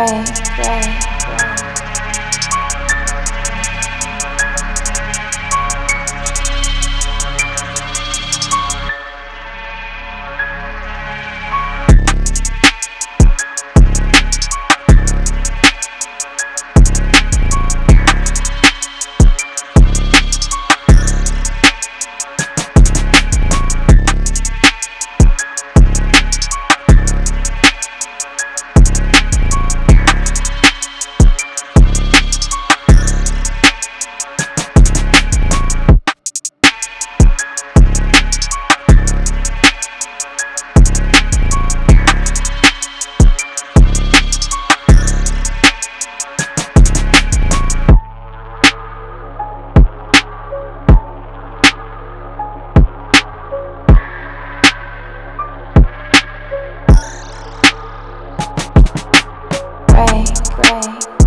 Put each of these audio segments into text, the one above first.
right, right. away.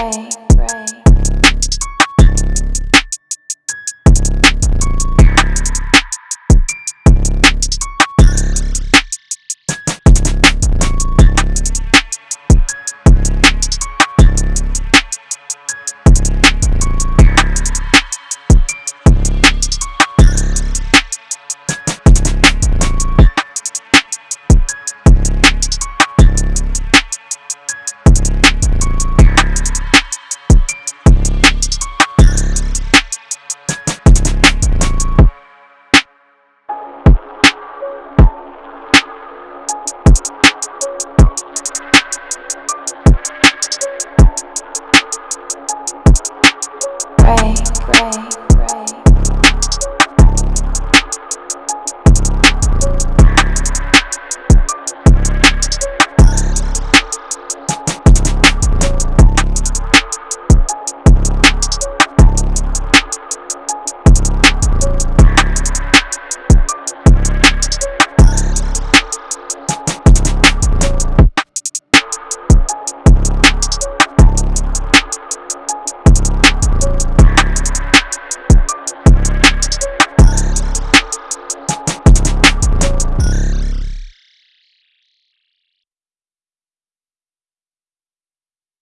Hey. pray, pray.